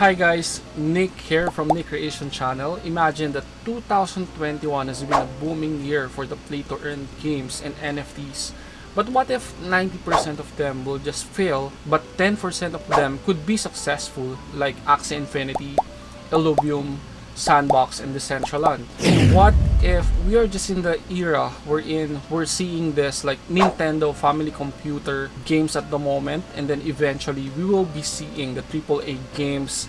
Hi guys, Nick here from Nick Creation Channel. Imagine that 2021 has been a booming year for the play to earn games and NFTs. But what if 90% of them will just fail, but 10% of them could be successful like Axie Infinity, Illuvium, Sandbox, and Decentraland? And what if we are just in the era wherein we're seeing this like Nintendo family computer games at the moment and then eventually we will be seeing the AAA games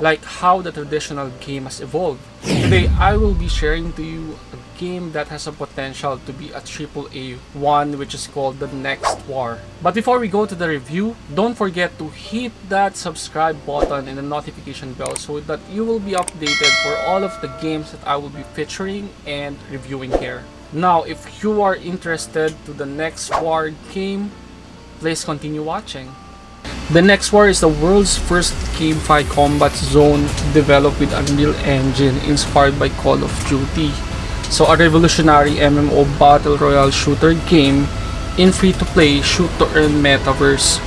like how the traditional game has evolved. Today, I will be sharing to you a game that has a potential to be a AAA one which is called The Next War. But before we go to the review, don't forget to hit that subscribe button and the notification bell so that you will be updated for all of the games that I will be featuring and reviewing here. Now, if you are interested to the Next War game, please continue watching. The next war is the world's first GameFi combat zone developed with Unreal Engine inspired by Call of Duty. So a revolutionary MMO battle royale shooter game in free-to-play shoot-to-earn metaverse.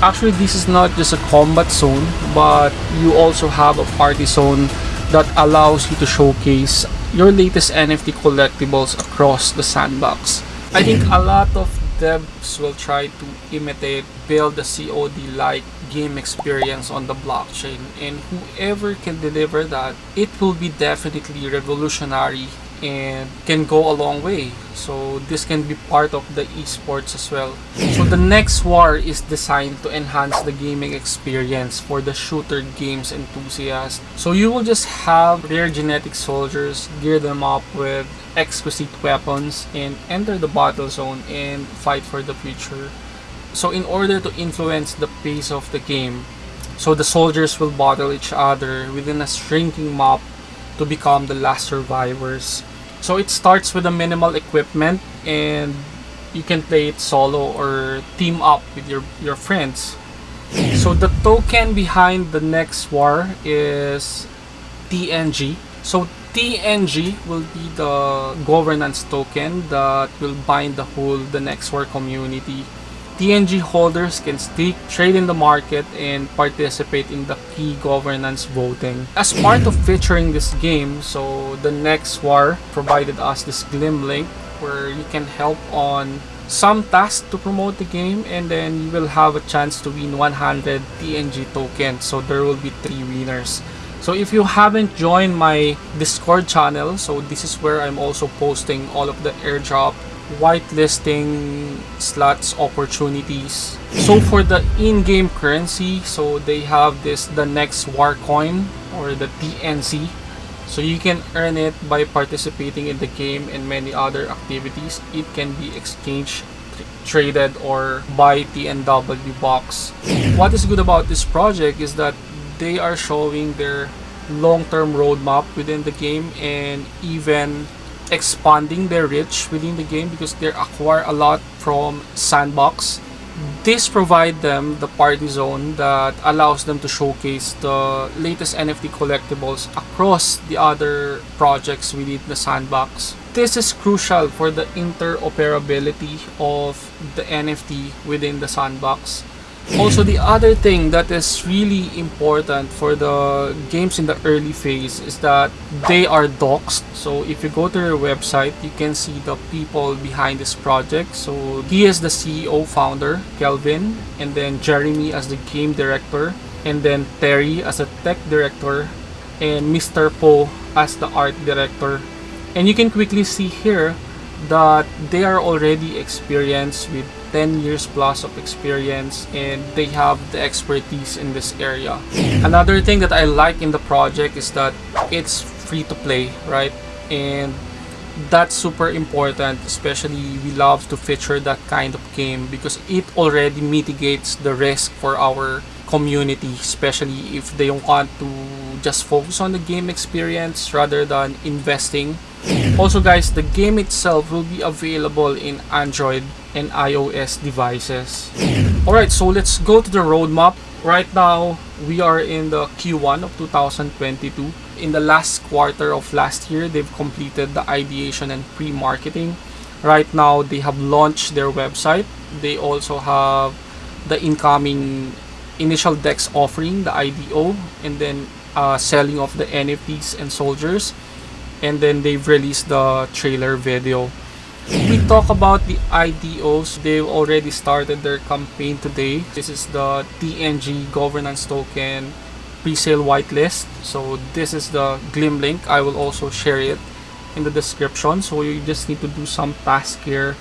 Actually, this is not just a combat zone, but you also have a party zone that allows you to showcase your latest NFT collectibles across the sandbox. I think a lot of devs will try to imitate, build a COD-like game experience on the blockchain. And whoever can deliver that, it will be definitely revolutionary and can go a long way. So this can be part of the esports as well. So the next war is designed to enhance the gaming experience for the shooter games enthusiast. So you will just have rare genetic soldiers, gear them up with exquisite weapons and enter the battle zone and fight for the future. So in order to influence the pace of the game, so the soldiers will battle each other within a shrinking map to become the last survivors. So it starts with a minimal equipment and you can play it solo or team up with your, your friends. So the token behind the next war is TNG. So TNG will be the governance token that will bind the whole the next war community. TNG holders can stake, trade in the market, and participate in the key governance voting. As part of featuring this game, so the next war provided us this Gleam link where you can help on some tasks to promote the game and then you will have a chance to win 100 TNG tokens. So there will be three winners. So if you haven't joined my Discord channel, so this is where I'm also posting all of the airdrop whitelisting slots opportunities. So for the in-game currency, so they have this the next war coin or the TNC. So you can earn it by participating in the game and many other activities. It can be exchanged, traded, or buy TNW box. What is good about this project is that they are showing their long-term roadmap within the game and even expanding their reach within the game because they acquire a lot from sandbox this provide them the party zone that allows them to showcase the latest NFT collectibles across the other projects within the sandbox. This is crucial for the interoperability of the NFT within the sandbox also, the other thing that is really important for the games in the early phase is that they are doxed. So if you go to their website, you can see the people behind this project. So he is the CEO founder, Kelvin, and then Jeremy as the game director, and then Terry as a tech director, and Mr. Poe as the art director. And you can quickly see here that they are already experienced with 10 years plus of experience and they have the expertise in this area. Another thing that I like in the project is that it's free to play, right? And that's super important especially we love to feature that kind of game because it already mitigates the risk for our community especially if they want to just focus on the game experience rather than investing also guys, the game itself will be available in Android and iOS devices. Alright, so let's go to the roadmap. Right now, we are in the Q1 of 2022. In the last quarter of last year, they've completed the ideation and pre-marketing. Right now, they have launched their website. They also have the incoming initial dex offering, the IDO, and then uh, selling of the NFTs and soldiers. And then they've released the trailer video. We talk about the IDOs. They've already started their campaign today. This is the TNG governance token pre-sale whitelist. So this is the Gleam link. I will also share it in the description. So you just need to do some task here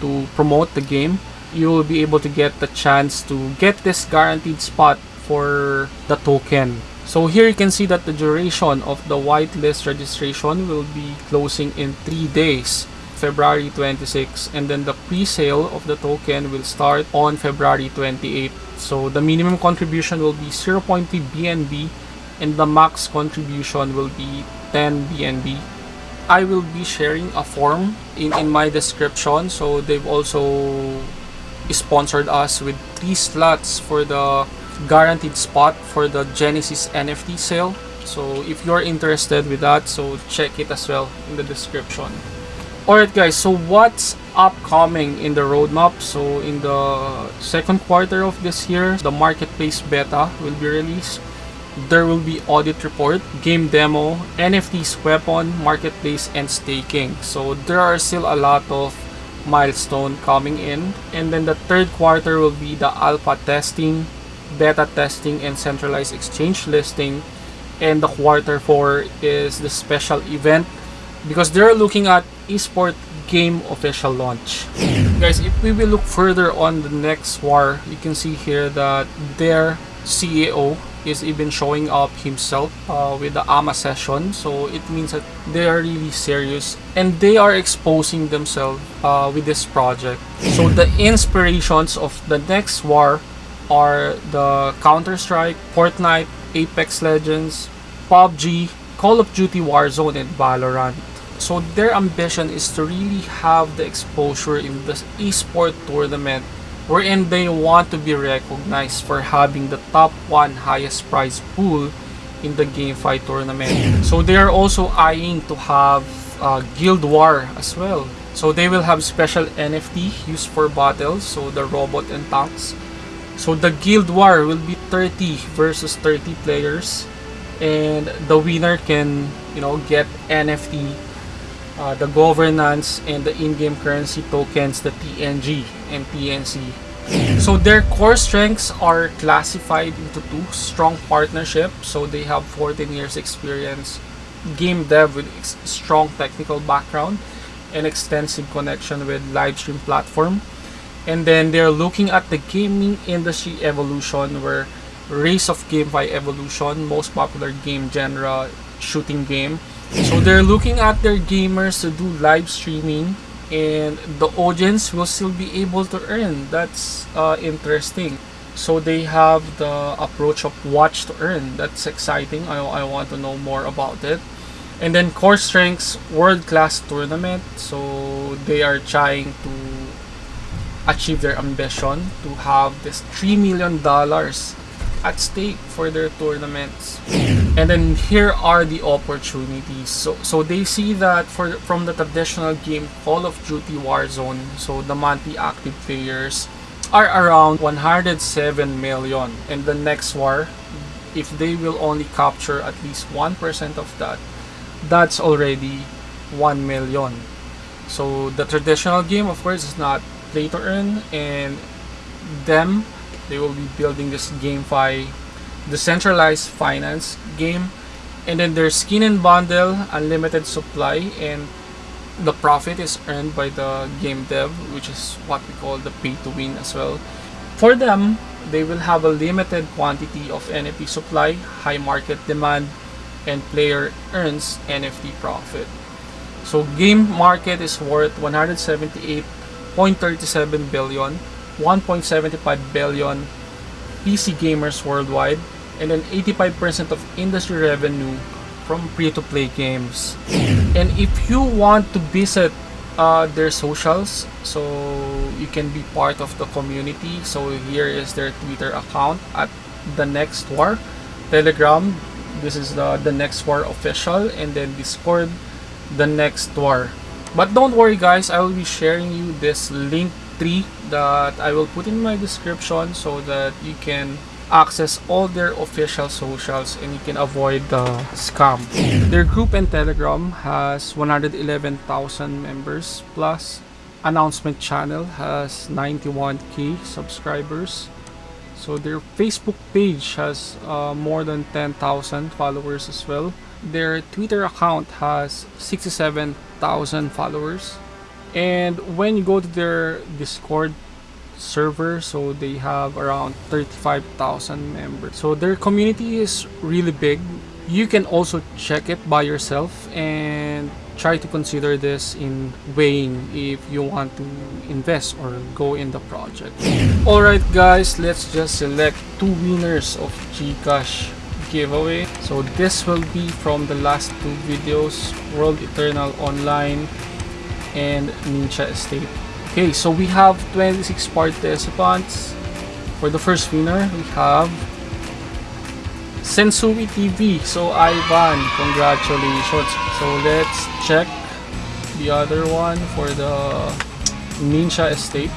to promote the game. You will be able to get the chance to get this guaranteed spot for the token. So here you can see that the duration of the whitelist registration will be closing in 3 days. February 26 and then the pre-sale of the token will start on February 28 so the minimum contribution will be 0.3 BNB and the max contribution will be 10 BNB I will be sharing a form in, in my description so they've also sponsored us with three slots for the guaranteed spot for the Genesis NFT sale so if you're interested with that so check it as well in the description Alright guys, so what's upcoming in the roadmap? So in the second quarter of this year, the marketplace beta will be released. There will be audit report, game demo, NFTs, weapon, marketplace, and staking. So there are still a lot of milestone coming in. And then the third quarter will be the alpha testing, beta testing, and centralized exchange listing. And the quarter four is the special event because they're looking at esport game official launch. Guys, if we will look further on the next war, you can see here that their CEO is even showing up himself uh, with the AMA session. So it means that they are really serious and they are exposing themselves uh, with this project. So the inspirations of the next war are the Counter-Strike, Fortnite, Apex Legends, PUBG, Call of Duty Warzone, and Valorant. So their ambition is to really have the exposure in the esport tournament wherein they want to be recognized for having the top one highest prize pool in the GameFi tournament. So they are also eyeing to have uh, Guild War as well. So they will have special NFT used for battles, so the robot and tanks. So the Guild War will be 30 versus 30 players and the winner can, you know, get NFT uh, the governance and the in-game currency tokens, the TNG and TNC. So their core strengths are classified into two strong partnership. So they have 14 years experience, game dev with strong technical background, and extensive connection with live stream platform. And then they're looking at the gaming industry evolution where Race of GameFi Evolution, most popular game genre, shooting game, so they're looking at their gamers to do live streaming and the audience will still be able to earn. That's uh, interesting. So they have the approach of watch to earn. That's exciting. I, I want to know more about it. And then core strengths world class tournament. So they are trying to achieve their ambition to have this $3 million at stake for their tournaments. And then here are the opportunities. So so they see that for from the traditional game Call of Duty Warzone, so the monthly active players are around 107 million. And the next war, if they will only capture at least 1% of that, that's already 1 million. So the traditional game of course is not play to earn and them they will be building this GameFi decentralized finance game and then there's skin and bundle unlimited supply and the profit is earned by the game dev which is what we call the pay to win as well. For them they will have a limited quantity of nft supply high market demand and player earns nft profit. So game market is worth 178.37 billion 1.75 billion PC gamers worldwide and then 85% of industry revenue from free-to-play games. And if you want to visit uh, their socials, so you can be part of the community. So here is their Twitter account at the next war, Telegram. This is the the next war official, and then Discord, the next war. But don't worry, guys. I will be sharing you this link tree that I will put in my description so that you can access all their official socials and you can avoid the scam. Their group and Telegram has 111,000 members plus announcement channel has 91k subscribers so their facebook page has uh, more than 10,000 followers as well. Their twitter account has 67,000 followers. And when you go to their discord server so they have around 35,000 members. So their community is really big. You can also check it by yourself and try to consider this in weighing if you want to invest or go in the project. Alright guys let's just select two winners of gcash giveaway. So this will be from the last two videos world eternal online and ninja estate. Okay so we have 26 participants. For the first winner we have Sensui TV. So Ivan, congratulations. So let's check the other one for the Ninja Estate.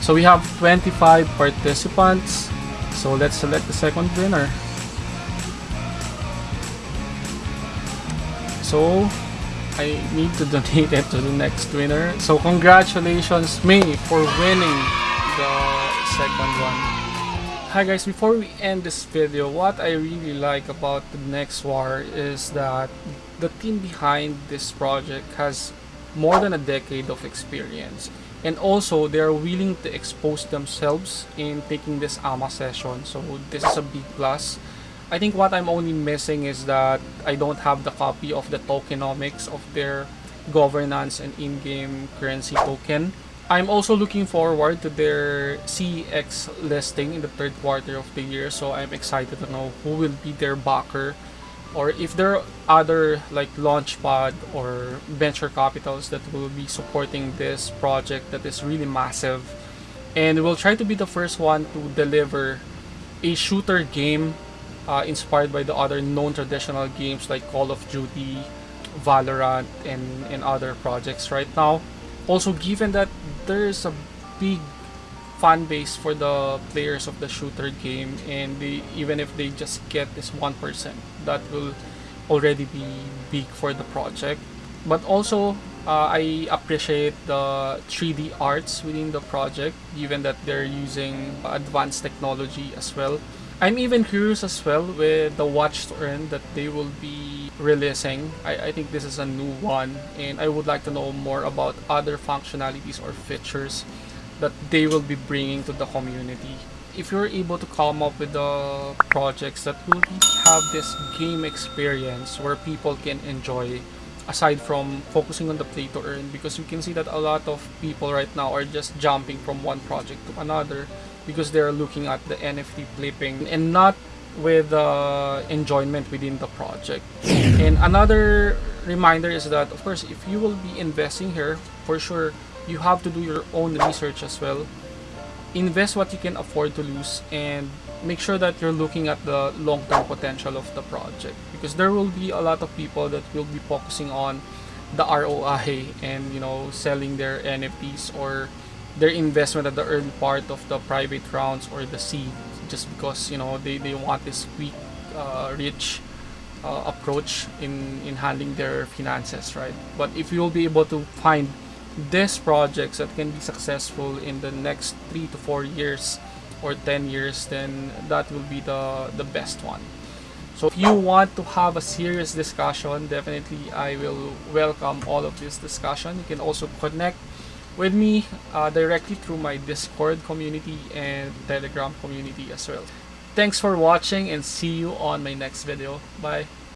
So we have 25 participants. So let's select the second winner. So I need to donate it to the next winner. So congratulations me for winning the second one. Hi guys, before we end this video, what I really like about the next war is that the team behind this project has more than a decade of experience. And also they are willing to expose themselves in taking this AMA session. So this is a big plus. I think what I'm only missing is that I don't have the copy of the tokenomics of their governance and in-game currency token I'm also looking forward to their CEX listing in the third quarter of the year so I'm excited to know who will be their backer or if there are other like launchpad or venture capitals that will be supporting this project that is really massive. And we'll try to be the first one to deliver a shooter game uh, inspired by the other known traditional games like Call of Duty, Valorant and, and other projects right now. Also given that there's a big fan base for the players of the shooter game and even if they just get this 1% that will already be big for the project. But also uh, I appreciate the 3D arts within the project given that they're using advanced technology as well I'm even curious as well with the watch to earn that they will be releasing. I, I think this is a new one and I would like to know more about other functionalities or features that they will be bringing to the community. If you're able to come up with the projects that will have this game experience where people can enjoy aside from focusing on the play to earn because you can see that a lot of people right now are just jumping from one project to another because they're looking at the NFT flipping and not with uh, enjoyment within the project. And another reminder is that of course if you will be investing here for sure you have to do your own research as well invest what you can afford to lose and make sure that you're looking at the long-term potential of the project because there will be a lot of people that will be focusing on the ROI and you know selling their NFTs or their investment at the early part of the private rounds or the seed just because you know they, they want this quick uh, rich uh, approach in in handling their finances right? But if you'll be able to find these projects that can be successful in the next three to four years or 10 years then that will be the the best one. So if you want to have a serious discussion definitely i will welcome all of this discussion. You can also connect with me uh, directly through my discord community and telegram community as well. Thanks for watching and see you on my next video. Bye